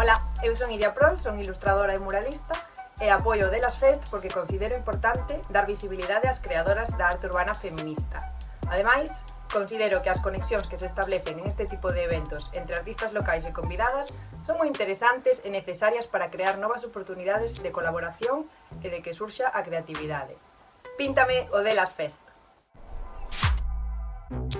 Ola, eu son Iria Prol, son ilustradora e muralista e apoio Delas Fest porque considero importante dar visibilidade ás creadoras da arte urbana feminista. Ademais, considero que as conexións que se establecen en este tipo de eventos entre artistas locais e convidadas son moi interesantes e necesarias para crear novas oportunidades de colaboración e de que surxa a creatividade. Píntame o Delas Fest. Thank you.